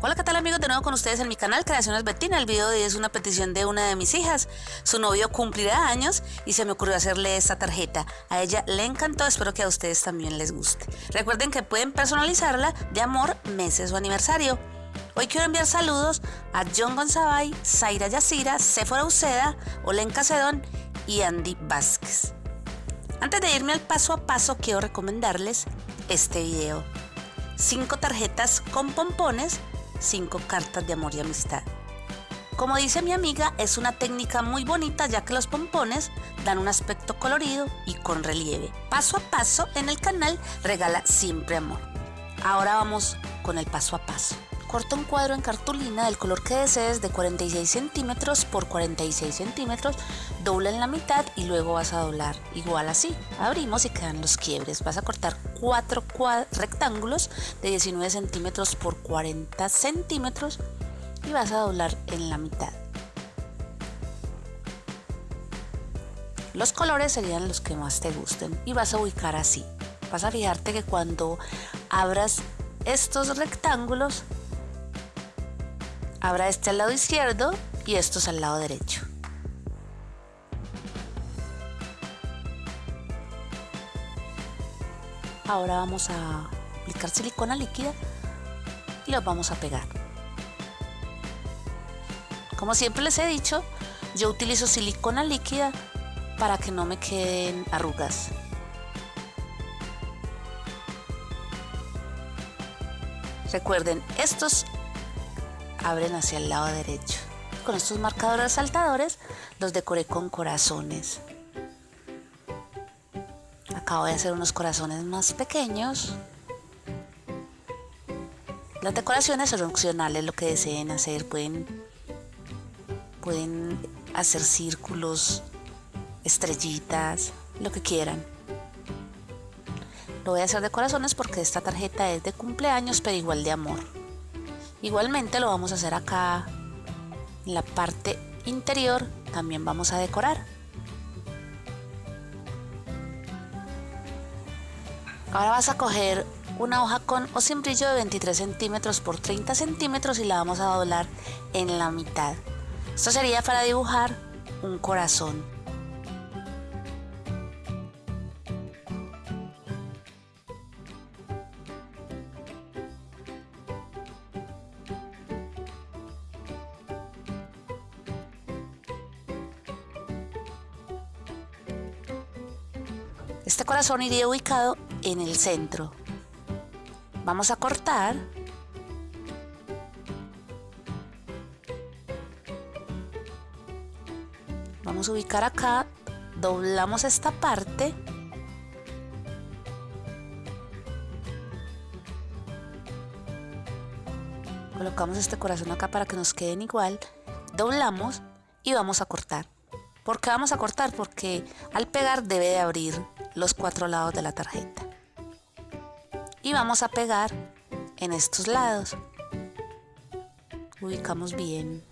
Hola, ¿qué tal amigos? De nuevo con ustedes en mi canal Creaciones Betina. El video de hoy es una petición de una de mis hijas. Su novio cumplirá años y se me ocurrió hacerle esta tarjeta. A ella le encantó, espero que a ustedes también les guste. Recuerden que pueden personalizarla de amor, meses o aniversario. Hoy quiero enviar saludos a John Gonzabay, Zaira Yacira, Sephora Uceda, Olenka Cedón y Andy Vázquez. Antes de irme al paso a paso, quiero recomendarles este video. 5 tarjetas con pompones 5 cartas de amor y amistad. Como dice mi amiga, es una técnica muy bonita ya que los pompones dan un aspecto colorido y con relieve. Paso a paso en el canal regala siempre amor. Ahora vamos con el paso a paso. Corta un cuadro en cartulina del color que desees de 46 centímetros por 46 centímetros, dobla en la mitad y luego vas a doblar igual así. Abrimos y quedan los quiebres. Vas a cortar cuatro rectángulos de 19 centímetros por 40 centímetros y vas a doblar en la mitad. Los colores serían los que más te gusten y vas a ubicar así. Vas a fijarte que cuando abras estos rectángulos Habrá este al lado izquierdo y estos al lado derecho. Ahora vamos a aplicar silicona líquida y los vamos a pegar. Como siempre les he dicho, yo utilizo silicona líquida para que no me queden arrugas. Recuerden, estos abren hacia el lado derecho. Con estos marcadores resaltadores los decoré con corazones. Acabo de hacer unos corazones más pequeños. Las decoraciones son opcionales, lo que deseen hacer. Pueden, pueden hacer círculos, estrellitas, lo que quieran. Lo voy a hacer de corazones porque esta tarjeta es de cumpleaños, pero igual de amor. Igualmente lo vamos a hacer acá en la parte interior, también vamos a decorar. Ahora vas a coger una hoja con o sin brillo de 23 centímetros por 30 centímetros y la vamos a doblar en la mitad. Esto sería para dibujar un corazón. Este corazón iría ubicado en el centro. Vamos a cortar. Vamos a ubicar acá, doblamos esta parte. Colocamos este corazón acá para que nos queden igual. Doblamos y vamos a cortar. ¿Por qué vamos a cortar? Porque al pegar debe de abrir los cuatro lados de la tarjeta. Y vamos a pegar en estos lados. Ubicamos bien.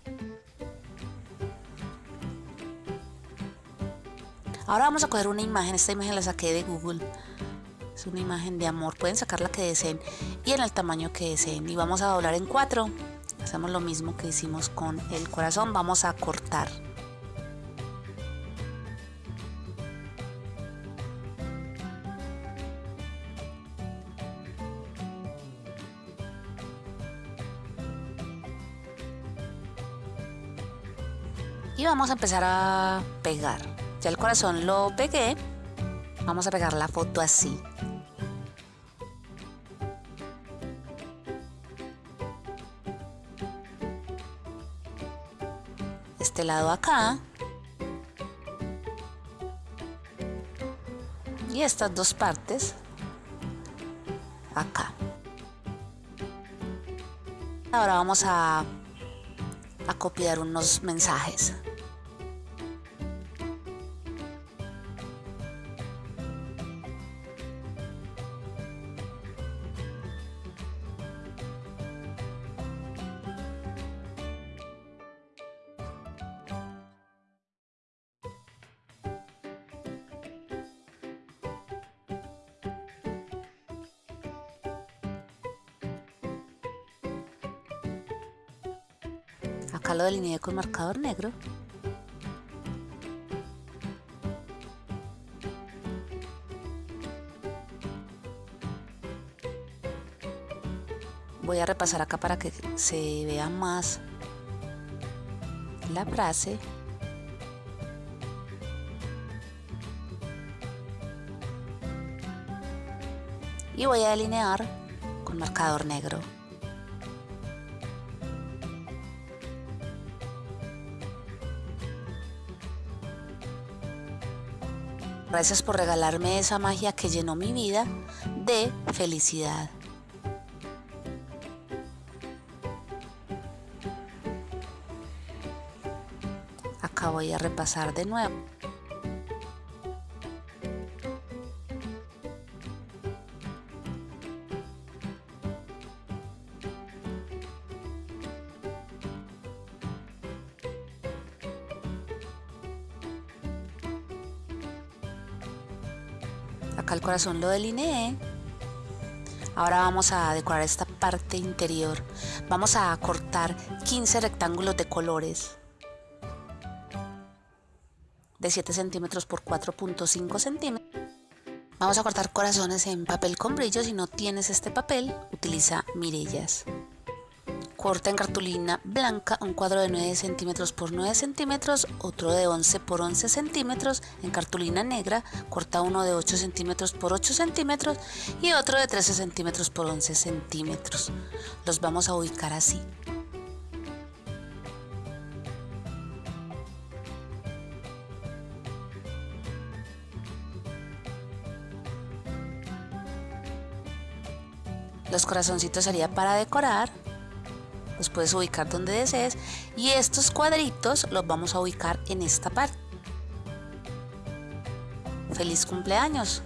Ahora vamos a coger una imagen. Esta imagen la saqué de Google. Es una imagen de amor. Pueden sacar la que deseen y en el tamaño que deseen. Y vamos a doblar en cuatro. Hacemos lo mismo que hicimos con el corazón. Vamos a cortar. Vamos a empezar a pegar. Ya el corazón lo pegué, vamos a pegar la foto así. Este lado acá. Y estas dos partes acá. Ahora vamos a, a copiar unos mensajes. Acá lo delineé con marcador negro. Voy a repasar acá para que se vea más la frase. Y voy a delinear con marcador negro. Gracias por regalarme esa magia que llenó mi vida de felicidad. Acá voy a repasar de nuevo. Acá el corazón lo delineé. Ahora vamos a decorar esta parte interior. Vamos a cortar 15 rectángulos de colores de 7 centímetros por 4.5 centímetros. Vamos a cortar corazones en papel con brillo. Si no tienes este papel, utiliza mirellas corta en cartulina blanca un cuadro de 9 centímetros por 9 centímetros, otro de 11 por 11 centímetros en cartulina negra, corta uno de 8 centímetros por 8 centímetros y otro de 13 centímetros por 11 centímetros. Los vamos a ubicar así. Los corazoncitos sería para decorar los puedes ubicar donde desees y estos cuadritos los vamos a ubicar en esta parte. ¡Feliz cumpleaños!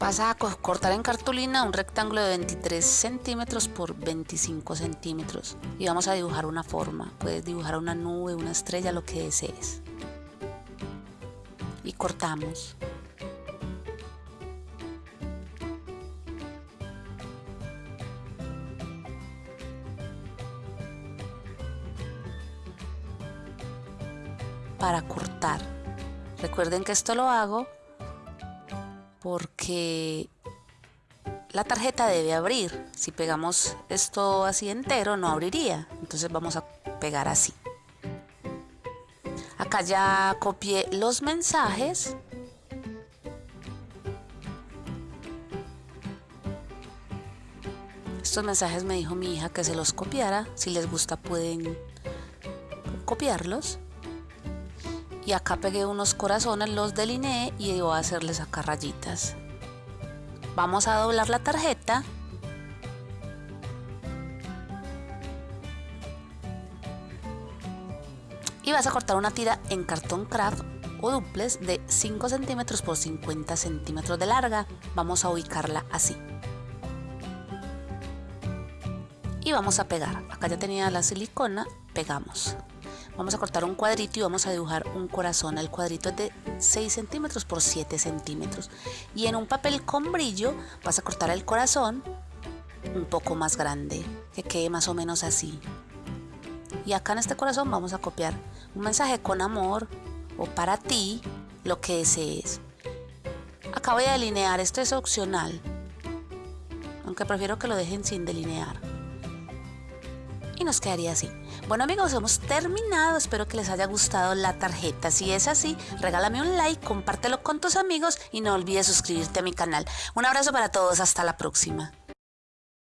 Vas a cortar en cartulina un rectángulo de 23 centímetros por 25 centímetros y vamos a dibujar una forma. Puedes dibujar una nube, una estrella, lo que desees. Y cortamos. Para cortar. Recuerden que esto lo hago porque la tarjeta debe abrir. Si pegamos esto así entero no abriría. Entonces vamos a pegar así. Acá ya copié los mensajes. Estos mensajes me dijo mi hija que se los copiara. Si les gusta pueden copiarlos y acá pegué unos corazones, los delineé y voy a hacerles acá rayitas. Vamos a doblar la tarjeta. Y vas a cortar una tira en cartón craft o duples de 5 centímetros por 50 centímetros de larga. Vamos a ubicarla así. Y vamos a pegar. Acá ya tenía la silicona, pegamos. Vamos a cortar un cuadrito y vamos a dibujar un corazón. El cuadrito es de 6 centímetros por 7 centímetros. Y en un papel con brillo vas a cortar el corazón un poco más grande, que quede más o menos así. Y acá en este corazón vamos a copiar un mensaje con amor o para ti, lo que desees. Acá voy a delinear, esto es opcional, aunque prefiero que lo dejen sin delinear. Y nos quedaría así. Bueno amigos, hemos terminado. Espero que les haya gustado la tarjeta. Si es así, regálame un like, compártelo con tus amigos y no olvides suscribirte a mi canal. Un abrazo para todos. Hasta la próxima.